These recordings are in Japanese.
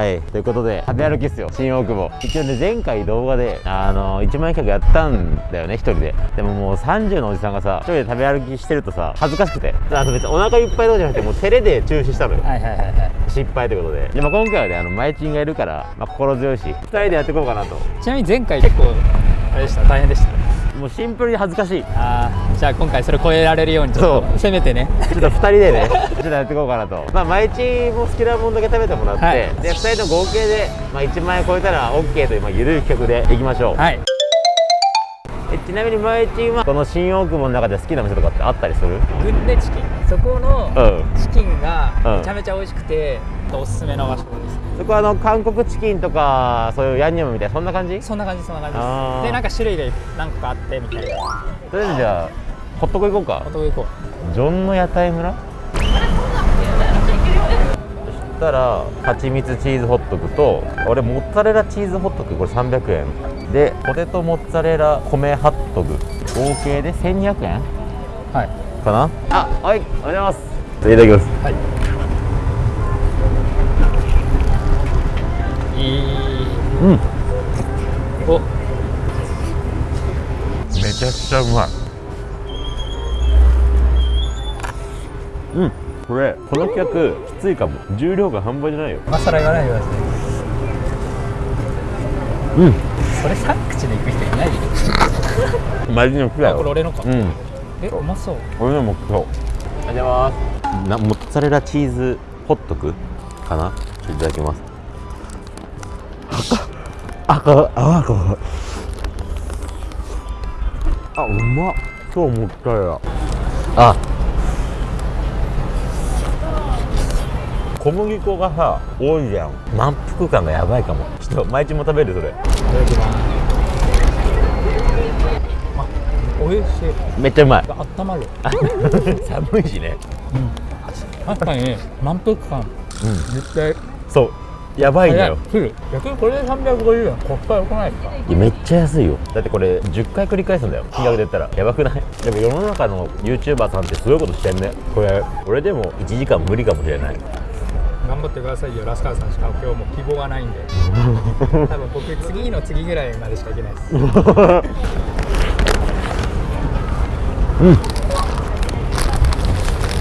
はい。ということで食べ歩きっすよ。新大久保。一応ね前回動画であの1万円企画やったんだよね一人で。でももう30のおじさんがさ一人で食べ歩きしてるとさ恥ずかしくて。あと別にお腹いっぱいとかじゃなくてもう照れで中止したのよ。はいはいはいはい。失敗ということで。でも今回はねあのマイチンがいるから、まあ、心強いし2人でやっていこうかなと。ちなみに前回結構あれでした。大変でしたもうシンプルに恥ずかしい。ああじゃあ今回それ超えられるようにちょっそとせめてね。ちょっと2人でね、ちょっとやっていこうかなと。まあ、毎日も好きなもんだけ食べてもらって、はい。で、2人の合計で、まあ、1万円超えたら OK という、まあ、緩い企画でいきましょう。はい。えちなみに毎日は、この新大久保の中で好きな店とかってあったりする？グンデチキン。そこのうん。チキンがうんめちゃめちゃ美味しくておすすめの場所ですそこはあの、韓国チキンとか、そういうヤンニョムみたいな、そんな感じ？そんな感じそんな感じです。でなんか種類が何個かあってみたいな。とりあえずじゃあ、ホットコ行こうか。お。と行こジョンの屋台村そしたら蜂蜜チーズホットクと俺モッツァレラチーズホットクこれ300円でポテトモッツァレラ米ハットグ合計で1200円うはい。かな？あはいおはようございます。いただきます。はいいうん。お。めちゃくちゃうまい。うん。これこの企画きついかも。重量が半端じゃないよ。今更言わないでください。うん。それ3口で行く人いないよ。マジの服だあこれよ俺のか、うん。えう。まそう。俺のもそう。ありがとうございます。なモッツァレラチーズホットクかな？いただきますあかあかあうまっ。超モッツァレラあ。小麦粉がさ多いじゃん。満腹感がやばいかも。ちょっと毎日も食べるそれ。いただきます。あ美味しい。めっちゃうまい。あったまる。寒いしね。確かに満腹感。うん。絶対。そうやばいんだよ。逆にこれで350円コスパ良くないですか。めっちゃ安いよ。だってこれ10回繰り返すんだよ。金額で言ったら。やばくない？でも世の中の YouTuber さんってすごいことしてんね。これ俺でも1時間無理かもしれない。頑張ってくださいよ。ラスカーさんしか今日も希望がないんで。多分僕次の次ぐらいまでしかいけないです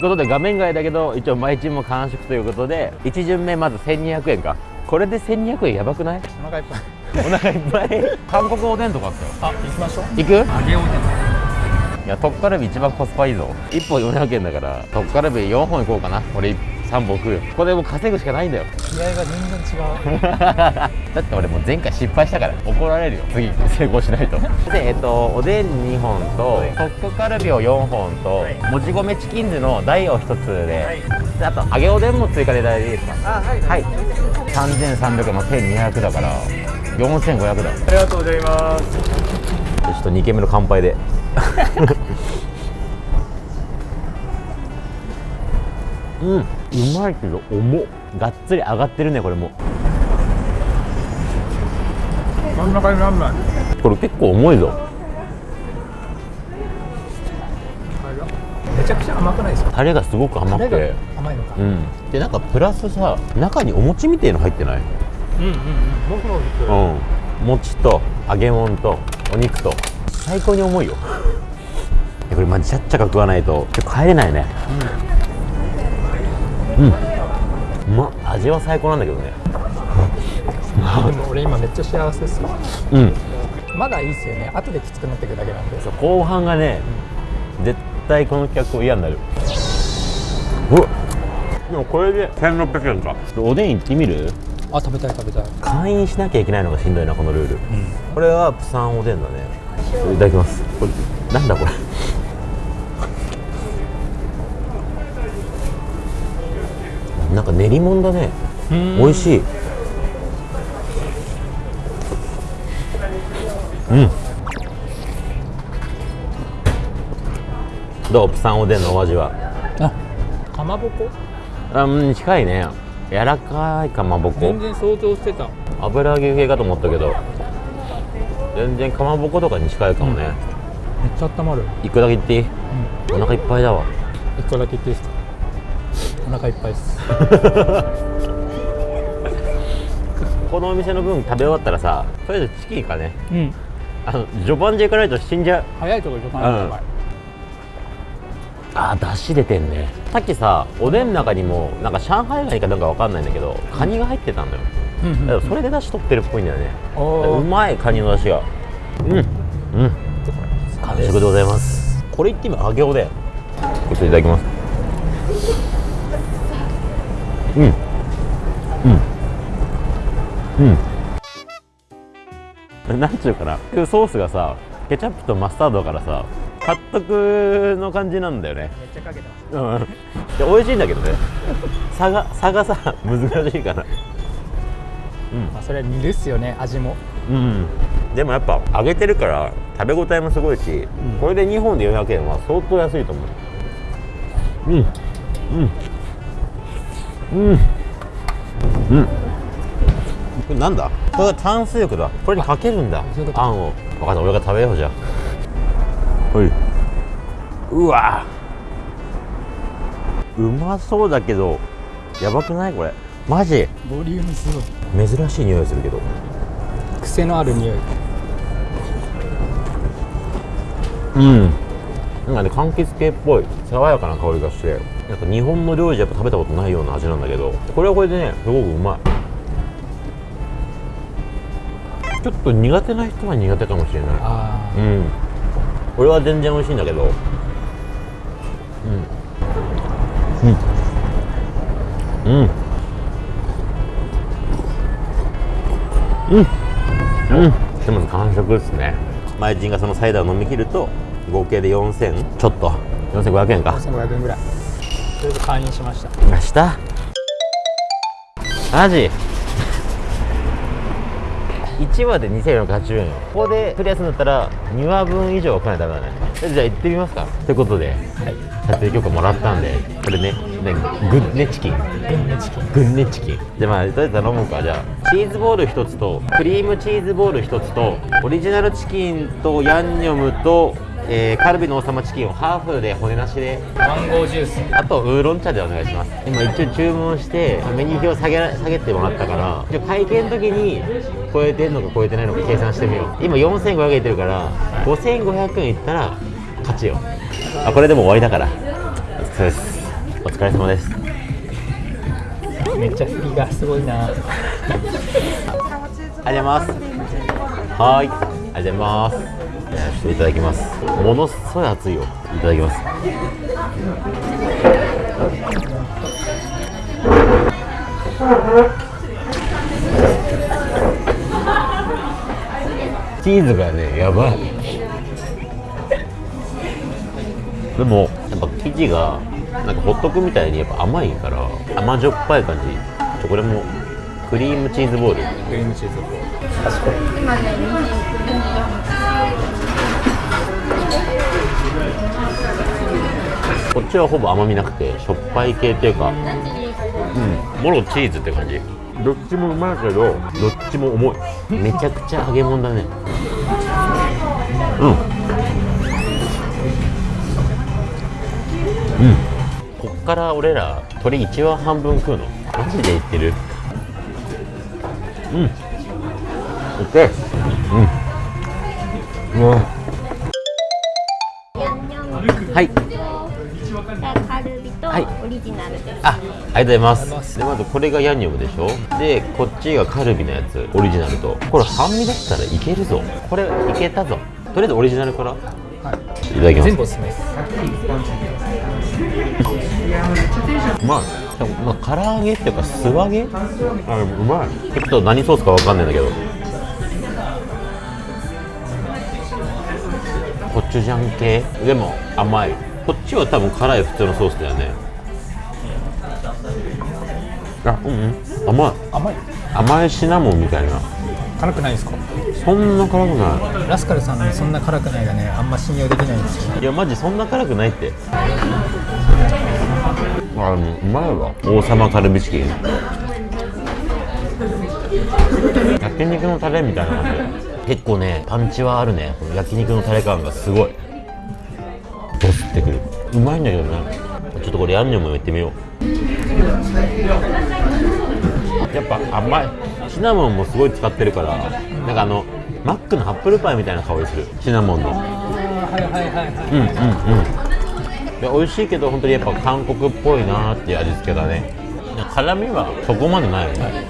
ってことで画面外だけど一応毎日も完食ということで1巡目まず1200円か。これで1200円やばくない？お腹いっぱい。お腹いっぱい？韓国おでんとかあったよ。あ行きましょう。行く？揚げおでん。いやトッカルビ一番コスパいいぞ。1本400円だからトッカルビ4本いこうかな。俺3本食うよ。これもう稼ぐしかないんだよ。気合が全然違う。だって俺もう前回失敗したから怒られるよ。次成功しないと。でえっとおでん2本とトックカルビを4本ともち米チキンズの大を1つでであと揚げおでんも追加でいただいていいですか？あはいはい。3300円の1200だから4500だ。ありがとうございます。ちょっと2軒目の乾杯で。うんうまいけど重っ。がっつり上がってるねこれも。真ん中になんない。これ結構重いぞ。めちゃくちゃ甘くないですか？タレがすごく甘くて。が甘いのか。うん。でなんかプラスさ中にお餅みたいの入ってない？うんうんうん。僕もうん。餅と揚げ物とお肉と。最高に重いよ。これマジちゃっちゃか食わないと。帰れないね。うん、味は最高なんだけどね。で も俺今めっちゃ幸せですようん。まだいいっすよね。後できつくなってくるだけなんで。そう後半がね、絶対この企画嫌になる。うわ。でもこれで1600円か。おでん行ってみる？あ食べたい食べたい。会員しなきゃいけないのがしんどいなこのルール、これはプサンおでんだね。いただきます。これなんだこれ？なんか練り物だね。美味しい。うん。どう？プサンおでんのお味は？あかまぼこ？あうん近いね。柔らかいかまぼこ。全然想像してた。油揚げ系かと思ったけど。全然かまぼことかに近いかもね、めっちゃ温まる。一個だけ言っていい、お腹いっぱいだわ。一個だけ言っていいですか？お腹いっぱいです。このお店の分食べ終わったらさとりあえずチキンかね。うん。あの序盤で行かないと死んじゃう。早いところでかなうんあーだし出てんね。さっきさおでんの中にもなんか上海ガニかなんかわかんないんだけどカニが入ってたんだよ。うんうんだからそれでだし取ってるっぽいんだよね。うまいカニのだしが。うん。うん。完食でございます。これ言ってみ揚げおでんちょっといただきますうん。うん。うん。なんちゅうかな。ソースがさケチャップとマスタードからさカットクの感じなんだよね。めっちゃかけてます。うん。で美味しいんだけどね。差が差がさ難しいからまあそれは煮るっすよね味も。うん。でもやっぱ揚げてるから食べ応えもすごいし、これで2本で400円は相当安いと思う。うん。うんうん。うん。これなんだ？これが炭水浴だ。これにかけるんだ。あんを。分かった俺が食べようじゃあはい。うわ。うまそうだけどやばくない？これ。マジ？ボリュームすごい。珍しい匂いするけど。癖のある匂い。うんなんかね柑橘系っぽい爽やかな香りがしてなんか日本の料理じゃやっぱ食べたことないような味なんだけどこれはこれでねすごくうまい。ちょっと苦手な人は苦手かもしれない。あうん。これは全然美味しいんだけど。うん。うん。うん。うん。うん。でも完食ですね。前人がそのサイダーを飲み切ると合計で4000ちょっと。4500円あか4500円ぐらい。とりあえず会員しました。明日マジ？1話で2480円よ。ここでクリアするんだったら2話分以上は来ないとダメだね。えじゃあ行ってみますか。ということで。はい。撮影許可もらったんで。これねねグッネチキン。グンネチキン。グッネチキン。じゃあまあとりあえず頼もうか。じゃあチーズボール1つとクリームチーズボール1つとオリジナルチキンとヤンニョムと、えーカルビの王様チキンをハーフで骨なしで。マンゴージュース。あとウーロン茶でお願いします。今一応注文してメニュー表下げら下げてもらったから一応会計の時に超えてんのか超えてないのか計算してみよう。今4500円いってるから5500円いったら勝ちよ。あこれでも終わりだから。お疲れです。お疲れ様です。めっちゃ振りがすごいな。ありがとうございます。はーい。ありがとうございますちょっといただきます。ものすごい熱いよ。いただきます。チーズがねやばい。でもやっぱ生地がなんかホットクみたいにやっぱ甘いから甘じょっぱい感じ。ちょこれもクリームチーズボール。クリームチーズこっちはほぼ甘みなくてしょっぱい系っていうかうんもろチーズって感じ。どっちもうまいけどどっちも重い。めちゃくちゃ揚げ物だね。うん。うん。こっから俺ら鶏1羽半分食うの。マジで言ってる？うんオッケーうんうわはいとカルビとはいオリジナルです。あ、ありがとうございます。で、まずこれがヤンニョムでしょで、こっちがカルビのやつ、オリジナルと。これ半身だったらいけるぞ。これいけたぞ。とりあえずオリジナルから。いはいただきます。全部おすすめです まあ、でもまあ、唐揚げっていうか素揚げ？あうまい。ちょっと何ソースかわかんないんだけど。コチュジャン系？でも甘い。こっちは多分辛い普通のソースだよね。あうんうん。甘い。甘い。甘いシナモンみたいな辛くないですか？そんな辛くなラスカルさんのそんな辛くないがねあんま信用できないんですよ。いいやマジそんな辛くないって。あもううまいわ。王様カルビチキン。焼肉のタレみたいな感じ。結構ねパンチはあるね。この焼肉のタレ感がすごい。ドスってくる。うまいんだけどね。ちょっとこれヤンニョムいってみようやっぱ甘い。シナモンもすごい使ってるからなんかあのマックのアップルパイみたいな香りする。シナモンの。はいはいはいはい。うんうんうん。で美味しいけど本当にやっぱ韓国っぽいなーっていう味付けだね。辛みはそこまでないよね、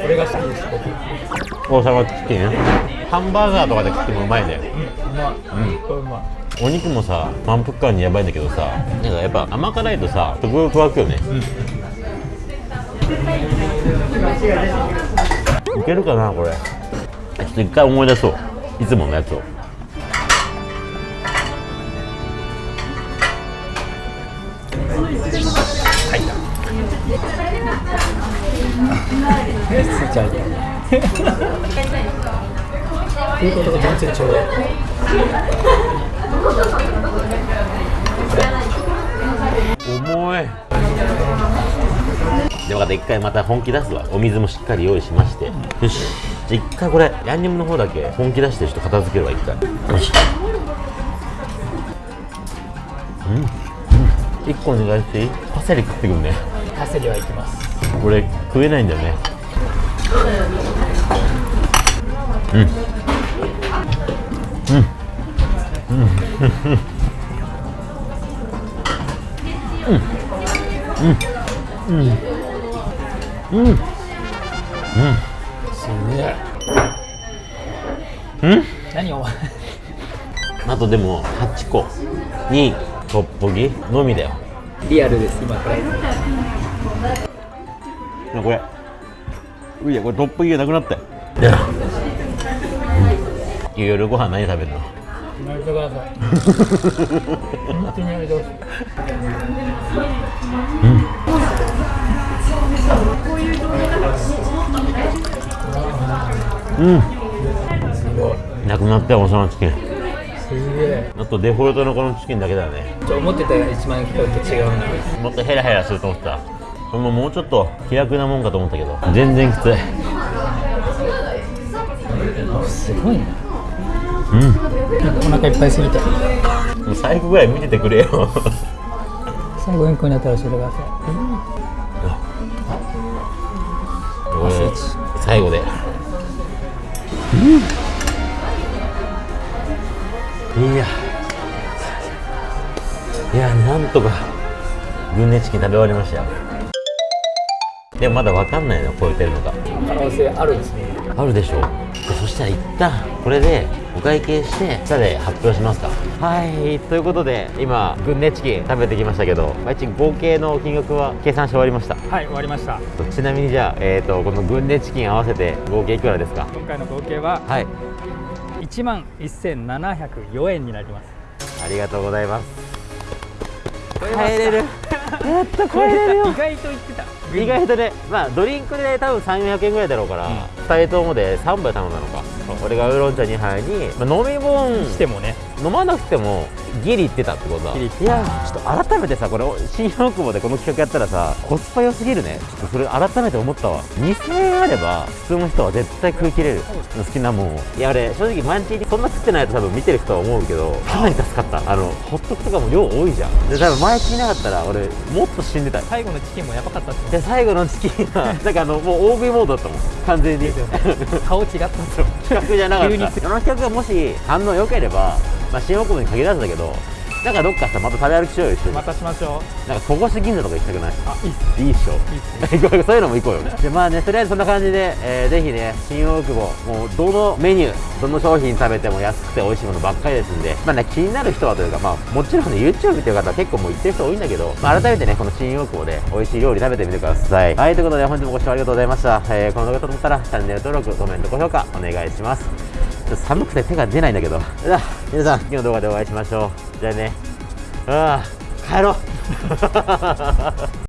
これが好きです僕。うん、大阪チキンハンバーガーとかで食ってもうまいねうまい。うんうまい。お肉もさ満腹感にやばいんだけどさなんかやっぱ甘辛いとさ食欲湧くよねいけるかなこれ。ちょっと一回思い出そう。いつものやつを。つい。ちゃうっていうことが全然ちょうど重いでもまた。一回また本気出すわ。お水もしっかり用意しまして、よし。じゃあ一回これヤンニョムの方だけ本気出してちょっと片付けるわ一回。よし。うん、うん、一個お願いしていい？パセリ食ってくんね。パセリはいきます。俺食えないんだよね。うんすげえ。うん？何お前？あとでも8個にトッポギのみだよ。リアルです今これ。これういやこれトッポギがなくなったようん。夜ご飯何食べるの？やめてください本当にやめてほしい。うんすごいなくなったよおさのチキン。すげえあとデフォルトのこのチキンだけだね。ちょ思ってた1万円と違うな。もっとヘラヘラすると思ってた。これももうちょっと気楽なもんかと思ったけど。全然きつい。すごいな。うん。なんかお腹いっぱいすぎてもう最後ぐらい見ててくれよ。最後円弧になったら教えてくださ。こ最後で。いや。いやなんとか軍ネチキン食べ終わりましたよ。でもまだわかんないの超えてるのかい可能性あるんですね。あるでしょう。そしたら一旦これでお会計して下で発表しますかはいということで今軍ネチキン食べてきましたけどまあ一応合計の金額は計算して終わりました。はい終わりました。ちなみにじゃあ、えー、とこの軍ネチキン合わせて合計いくらですか？今回の合計ははい。1万1704円になります。ありがとうございます。帰れる。やっと帰れるよ。意外と言ってた。意外とねまあドリンクで多分3400円ぐらいだろうから、2人ともで3杯頼んだのか。俺がウーロン茶2杯に、まあ、飲み物。してもね飲まなくてもギリいってたってことだ。ギリいっていやちょっと改めてさこれ新大久保でこの企画やったらさコスパ良すぎるね。ちょっとそれ改めて思ったわ。2000円あれば普通の人は絶対食い切れる。好きなもんを。いや俺正直毎日そんな食ってないと多分見てる人は思うけどかなり助かった。あのホットクとかも量多いじゃん。で多分毎日いなかったら俺もっと死んでた。最後のチキンもやばかったっすでね最後のチキンは なんかあのもう大食いモードだったもん。完全に。顔違ったっすよ。企画じゃなかった。この企画がもし反応良ければ、まあ、新大久保に限らずだけどなんかどっかさまた食べ歩きしようよ一緒に。またしましょう。なんか戸越銀座とか行きたくない？あいいっす。いいっしょ。いいっす行こうよそういうのも行こうよ。でまあねとりあえずそんな感じで、えーぜひね新大久保もうどのメニューどの商品食べても安くて美味しいものばっかりですんでまあね気になる人はというかまあもちろんね YouTube っていう方は結構もう行ってる人多いんだけど、まあ、改めてねこの新大久保で美味しい料理食べてみてください。はいということで本日もご視聴ありがとうございました、えーこの動画と思ったらチャンネル登録コメント高評価お願いしますちょっと寒くて手が出ないんだけど。じゃあ皆さん次の動画でお会いしましょう。じゃあね。ああ帰ろう。